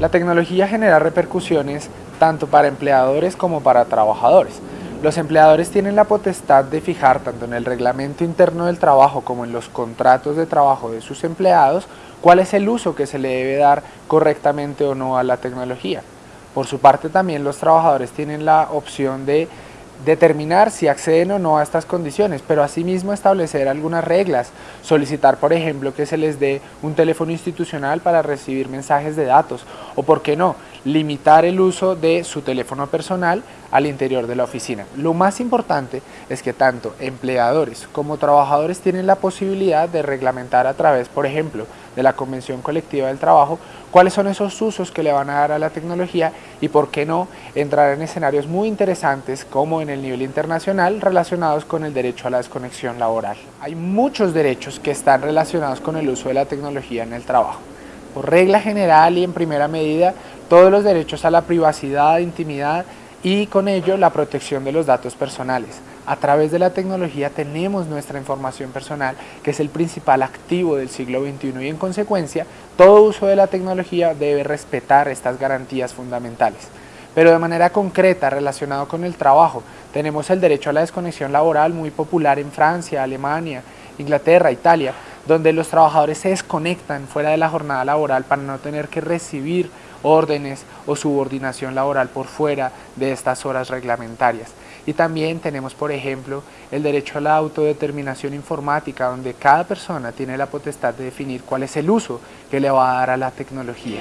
La tecnología genera repercusiones tanto para empleadores como para trabajadores. Los empleadores tienen la potestad de fijar tanto en el reglamento interno del trabajo como en los contratos de trabajo de sus empleados cuál es el uso que se le debe dar correctamente o no a la tecnología. Por su parte también los trabajadores tienen la opción de determinar si acceden o no a estas condiciones, pero asimismo establecer algunas reglas, solicitar por ejemplo que se les dé un teléfono institucional para recibir mensajes de datos o por qué no, limitar el uso de su teléfono personal al interior de la oficina. Lo más importante es que tanto empleadores como trabajadores tienen la posibilidad de reglamentar a través, por ejemplo, de la Convención Colectiva del Trabajo, cuáles son esos usos que le van a dar a la tecnología y por qué no entrar en escenarios muy interesantes como en el nivel internacional relacionados con el derecho a la desconexión laboral. Hay muchos derechos que están relacionados con el uso de la tecnología en el trabajo. Por regla general y en primera medida, todos los derechos a la privacidad, intimidad y con ello la protección de los datos personales. A través de la tecnología tenemos nuestra información personal, que es el principal activo del siglo XXI y en consecuencia, todo uso de la tecnología debe respetar estas garantías fundamentales. Pero de manera concreta, relacionado con el trabajo, tenemos el derecho a la desconexión laboral muy popular en Francia, Alemania, Inglaterra, Italia, donde los trabajadores se desconectan fuera de la jornada laboral para no tener que recibir órdenes o subordinación laboral por fuera de estas horas reglamentarias. Y también tenemos, por ejemplo, el derecho a la autodeterminación informática, donde cada persona tiene la potestad de definir cuál es el uso que le va a dar a la tecnología.